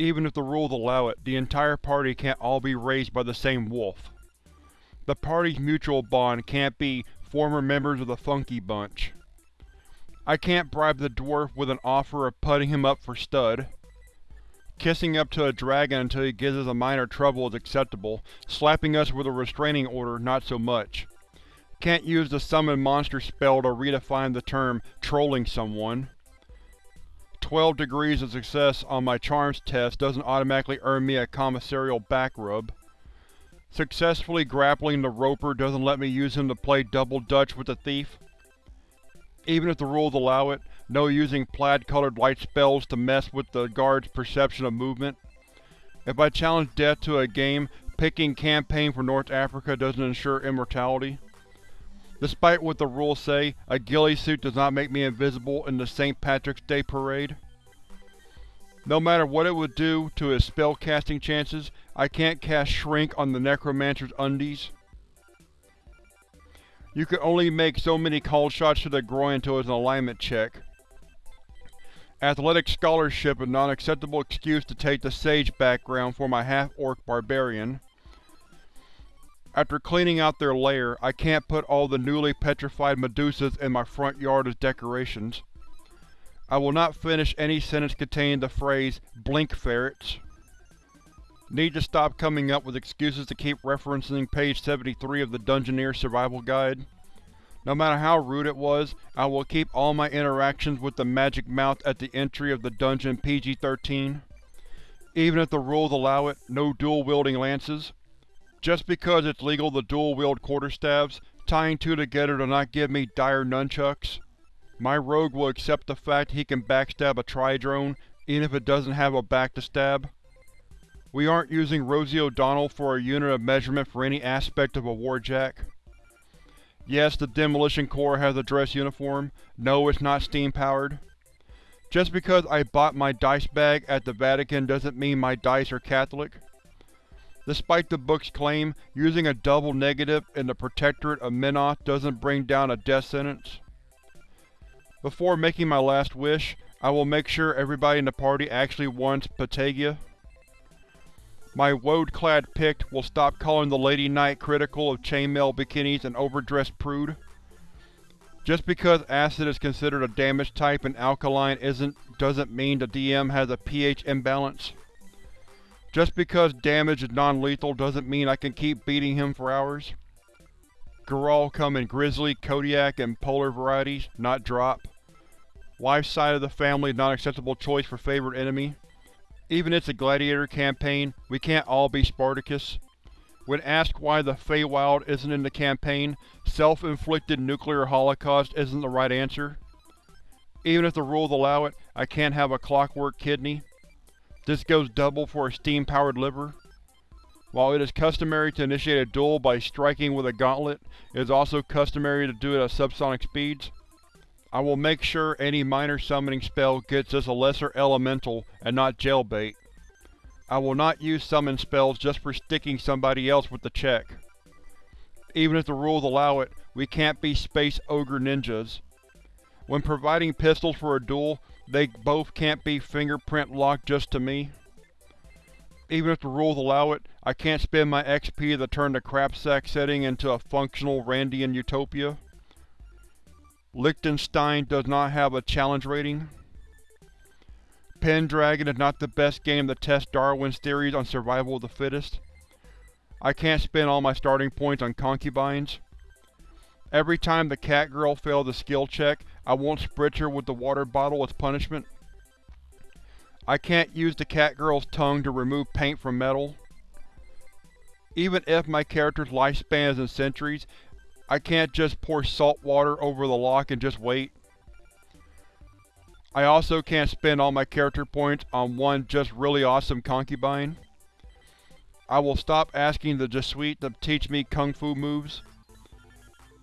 Even if the rules allow it, the entire party can't all be raised by the same wolf. The party's mutual bond can't be former members of the Funky Bunch. I can't bribe the dwarf with an offer of putting him up for stud. Kissing up to a dragon until he gives us a minor trouble is acceptable, slapping us with a restraining order not so much. Can't use the summon monster spell to redefine the term trolling someone. 12 degrees of success on my charms test doesn't automatically earn me a commissarial back rub. Successfully grappling the roper doesn't let me use him to play double dutch with the thief. Even if the rules allow it, no using plaid-colored light spells to mess with the guard's perception of movement. If I challenge death to a game, picking campaign for North Africa doesn't ensure immortality. Despite what the rules say, a ghillie suit does not make me invisible in the St. Patrick's Day Parade. No matter what it would do to his spellcasting chances, I can't cast Shrink on the Necromancer's undies. You can only make so many called shots to the groin until it's an alignment check. Athletic scholarship is not an acceptable excuse to take the sage background for my half-orc barbarian. After cleaning out their lair, I can't put all the newly petrified Medusas in my front yard as decorations. I will not finish any sentence containing the phrase, blink ferrets. Need to stop coming up with excuses to keep referencing page 73 of the Dungeoneer Survival Guide. No matter how rude it was, I will keep all my interactions with the magic mouth at the entry of the dungeon PG-13. Even if the rules allow it, no dual-wielding lances. Just because it's legal to dual-wield quarterstaves, tying two together does not give me dire nunchucks. My rogue will accept the fact he can backstab a tri-drone, even if it doesn't have a back to stab. We aren't using Rosie O'Donnell for a unit of measurement for any aspect of a warjack. Yes, the Demolition Corps has a dress uniform. No, it's not steam-powered. Just because I bought my dice bag at the Vatican doesn't mean my dice are Catholic. Despite the book's claim, using a double negative in the Protectorate of Menoth doesn't bring down a death sentence. Before making my last wish, I will make sure everybody in the party actually wants Patagia. My woad-clad Pict will stop calling the Lady Knight critical of chainmail bikinis and overdressed prude. Just because acid is considered a damage type and alkaline isn't doesn't mean the DM has a pH imbalance. Just because damage is non-lethal doesn't mean I can keep beating him for hours. Geralt come in Grizzly, Kodiak, and Polar varieties, not drop. Wife's side of the family is not an acceptable choice for favorite enemy. Even it's a gladiator campaign, we can't all be Spartacus. When asked why the Feywild isn't in the campaign, self-inflicted nuclear holocaust isn't the right answer. Even if the rules allow it, I can't have a clockwork kidney. This goes double for a steam-powered liver. While it is customary to initiate a duel by striking with a gauntlet, it is also customary to do it at subsonic speeds. I will make sure any minor summoning spell gets us a lesser elemental and not jailbait. I will not use summon spells just for sticking somebody else with the check. Even if the rules allow it, we can't be space ogre ninjas. When providing pistols for a duel, they both can't be fingerprint locked just to me. Even if the rules allow it, I can't spend my XP to turn the crapsack setting into a functional Randian utopia. Liechtenstein does not have a challenge rating. Pendragon is not the best game to test Darwin's theories on survival of the fittest. I can't spend all my starting points on concubines. Every time the cat girl fails a skill check, I won't spritz her with the water bottle as punishment. I can't use the cat girl's tongue to remove paint from metal. Even if my character's lifespan is in centuries, I can't just pour salt water over the lock and just wait. I also can't spend all my character points on one just really awesome concubine. I will stop asking the Jesuit to teach me kung fu moves.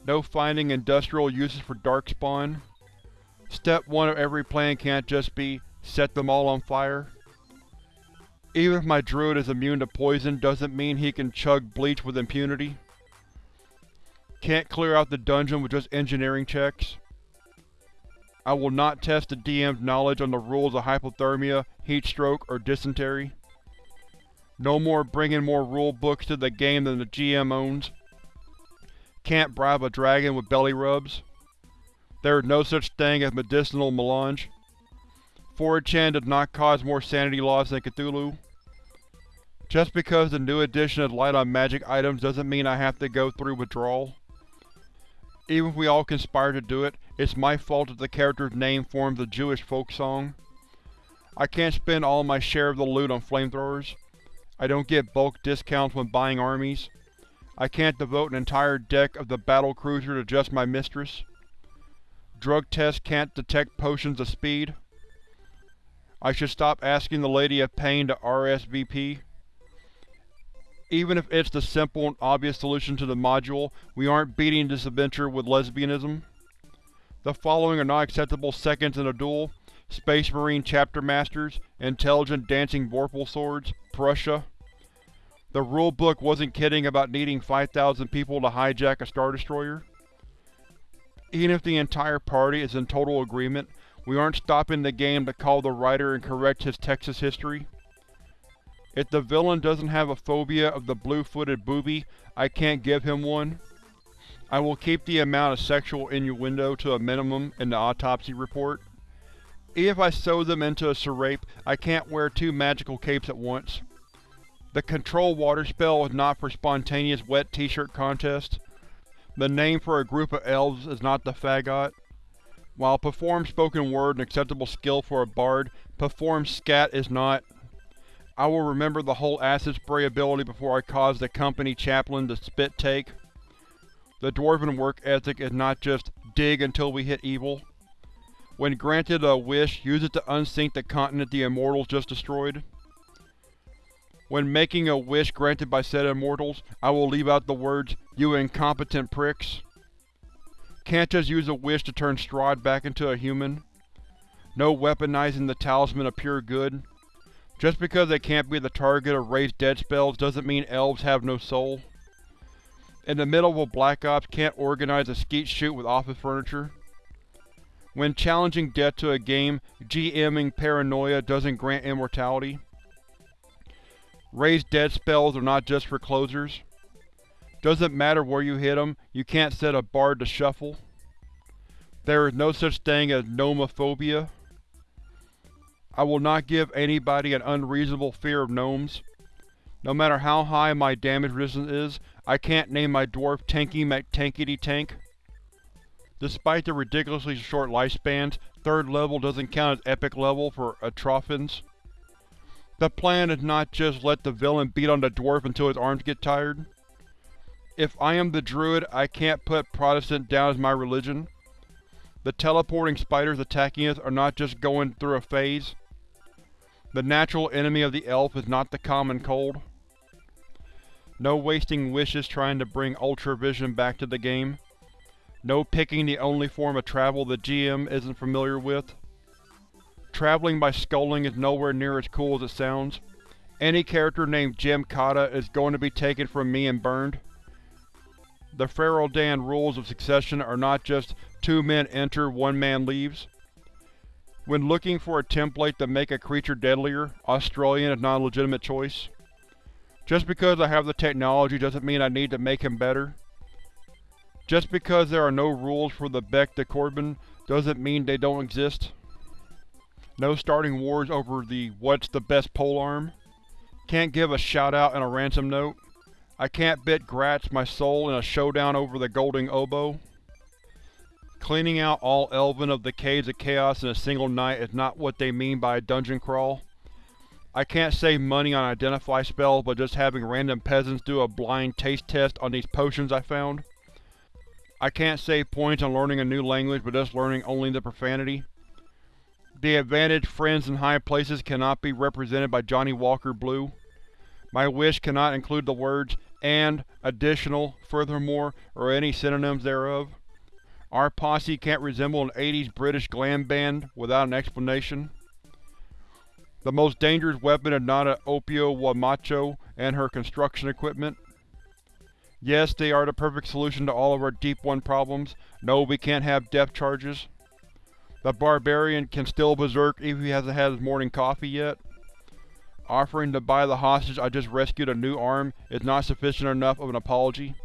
No finding industrial uses for Darkspawn. Step 1 of every plan can't just be, set them all on fire. Even if my druid is immune to poison doesn't mean he can chug bleach with impunity. Can't clear out the dungeon with just engineering checks. I will not test the DM's knowledge on the rules of hypothermia, heat stroke, or dysentery. No more bringing more rule books to the game than the GM owns. Can't bribe a dragon with belly rubs. There is no such thing as medicinal melange. 4chan does not cause more sanity loss than Cthulhu. Just because the new edition is light on magic items doesn't mean I have to go through withdrawal. Even if we all conspire to do it, it's my fault that the character's name forms a Jewish folk song. I can't spend all my share of the loot on flamethrowers. I don't get bulk discounts when buying armies. I can't devote an entire deck of the battle cruiser to just my mistress. Drug tests can't detect potions of speed. I should stop asking the Lady of Pain to RSVP. Even if it's the simple and obvious solution to the module, we aren't beating this adventure with lesbianism. The following are not acceptable seconds in a duel. Space Marine Chapter Masters, Intelligent Dancing Vorpal Swords, Prussia. The rulebook wasn't kidding about needing 5,000 people to hijack a Star Destroyer. Even if the entire party is in total agreement, we aren't stopping the game to call the writer and correct his Texas history. If the villain doesn't have a phobia of the blue-footed booby, I can't give him one. I will keep the amount of sexual innuendo to a minimum in the autopsy report. If I sew them into a serape, I can't wear two magical capes at once. The control water spell is not for spontaneous wet t-shirt contest. The name for a group of elves is not the Faggot. While perform spoken word an acceptable skill for a bard, perform scat is not. I will remember the whole acid spray ability before I cause the company chaplain to spit take. The Dwarven work ethic is not just dig until we hit evil. When granted a wish, use it to unsink the continent the Immortals just destroyed. When making a wish granted by said Immortals, I will leave out the words, you incompetent pricks. Can't just use a wish to turn Strahd back into a human. No weaponizing the Talisman of Pure Good. Just because they can't be the target of raised dead spells doesn't mean elves have no soul. In the middle of a Black Ops can't organize a skeet shoot with office furniture. When challenging death to a game, GMing paranoia doesn't grant immortality. Raised dead spells are not just for closers. Doesn't matter where you hit them, you can't set a bard to shuffle. There is no such thing as gnomophobia. I will not give anybody an unreasonable fear of gnomes. No matter how high my damage resistance is, I can't name my dwarf Tanky McTankety Tank. Despite the ridiculously short lifespans, 3rd level doesn't count as epic level for Atrophins. The plan is not just let the villain beat on the dwarf until his arms get tired. If I am the druid, I can't put Protestant down as my religion. The teleporting spiders attacking us are not just going through a phase. The natural enemy of the elf is not the common cold. No wasting wishes trying to bring Ultra Vision back to the game. No picking the only form of travel the GM isn't familiar with. Traveling by sculling is nowhere near as cool as it sounds. Any character named Jim Cotta is going to be taken from me and burned. The Fereldan rules of succession are not just two men enter, one man leaves. When looking for a template to make a creature deadlier, Australian is not a legitimate choice. Just because I have the technology doesn't mean I need to make him better. Just because there are no rules for the Bec de Corbin doesn't mean they don't exist. No starting wars over the what's the best polearm. Can't give a shout-out and a ransom note. I can't bid Gratz my soul in a showdown over the golden oboe. Cleaning out all Elven of the Caves of Chaos in a single night is not what they mean by a dungeon crawl. I can't save money on identify spells by just having random peasants do a blind taste test on these potions I found. I can't save points on learning a new language by just learning only the profanity. The advantage friends in high places cannot be represented by Johnnie Walker Blue. My wish cannot include the words and, additional, furthermore, or any synonyms thereof. Our posse can't resemble an 80s British glam band without an explanation. The most dangerous weapon is not an Opio Wamacho and her construction equipment. Yes, they are the perfect solution to all of our Deep One problems. No, we can't have depth charges. The barbarian can still berserk if he hasn't had his morning coffee yet. Offering to buy the hostage I just rescued a new arm is not sufficient enough of an apology.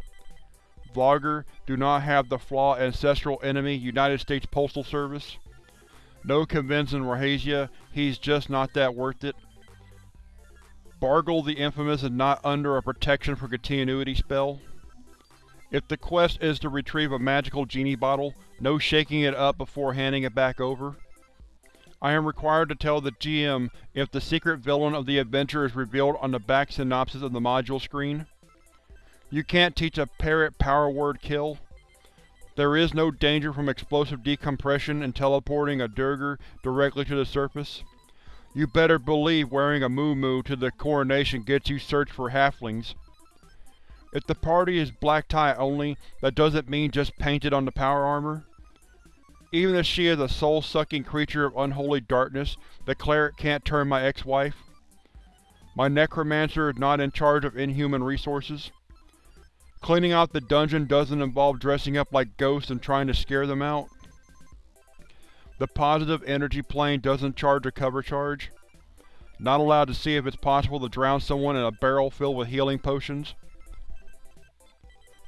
Vlogger do not have the flaw ancestral enemy United States Postal Service. No convincing Rahasia, he's just not that worth it. Bargle the Infamous is not under a protection for continuity spell. If the quest is to retrieve a magical genie bottle, no shaking it up before handing it back over. I am required to tell the GM if the secret villain of the adventure is revealed on the back synopsis of the module screen. You can't teach a parrot power word kill. There is no danger from explosive decompression and teleporting a Duergar directly to the surface. You better believe wearing a moo to the coronation gets you searched for halflings. If the party is black tie only, that doesn't mean just painted on the power armor. Even if she is a soul-sucking creature of unholy darkness, the cleric can't turn my ex-wife. My necromancer is not in charge of inhuman resources. Cleaning out the dungeon doesn't involve dressing up like ghosts and trying to scare them out. The positive energy plane doesn't charge a cover charge. Not allowed to see if it's possible to drown someone in a barrel filled with healing potions.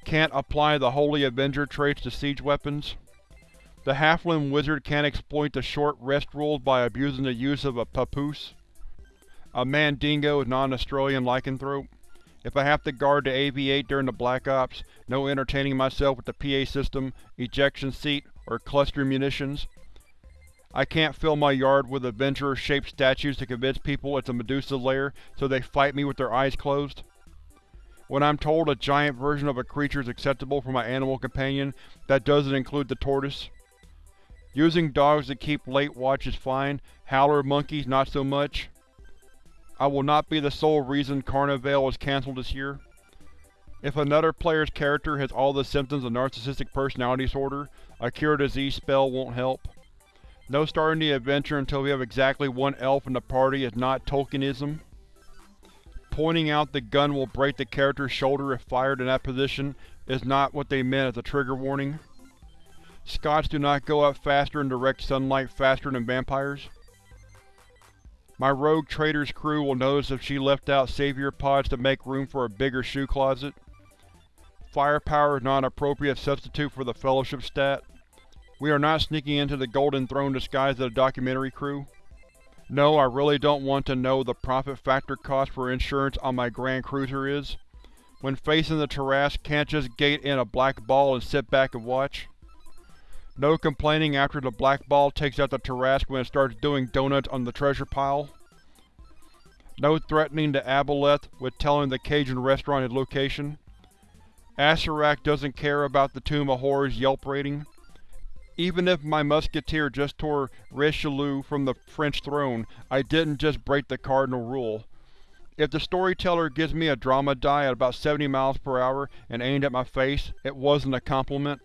Can't apply the Holy Avenger traits to siege weapons. The Halfling Wizard can't exploit the short rest rules by abusing the use of a papoose. A Mandingo is not an Australian lycanthrope. If I have to guard the AV-8 during the Black Ops, no entertaining myself with the PA system, ejection seat, or cluster munitions. I can't fill my yard with Avenger-shaped statues to convince people it's a Medusa lair so they fight me with their eyes closed. When I'm told a giant version of a creature is acceptable for my animal companion, that doesn't include the tortoise. Using dogs to keep late watch is fine, howler monkeys not so much. I will not be the sole reason Carnival is cancelled this year. If another player's character has all the symptoms of narcissistic personality disorder, a cure disease spell won't help. No starting the adventure until we have exactly one elf in the party is not Tolkienism. Pointing out the gun will break the character's shoulder if fired in that position is not what they meant as a trigger warning. Scots do not go up faster in direct sunlight faster than vampires. My rogue trader's crew will notice if she left out savior pods to make room for a bigger shoe closet. Firepower is not an appropriate substitute for the Fellowship stat. We are not sneaking into the Golden Throne disguised as a documentary crew. No, I really don't want to know the profit factor cost for insurance on my Grand Cruiser is. When facing the Tarrasque, can't just gate in a black ball and sit back and watch. No complaining after the black ball takes out the Tarrasque when it starts doing donuts on the treasure pile. No threatening to Aboleth with telling the Cajun restaurant his location. Acererak doesn't care about the Tomb of Horrors Yelp rating. Even if my musketeer just tore Richelieu from the French throne, I didn't just break the cardinal rule. If the storyteller gives me a drama die at about 70 miles per hour and aimed at my face, it wasn't a compliment.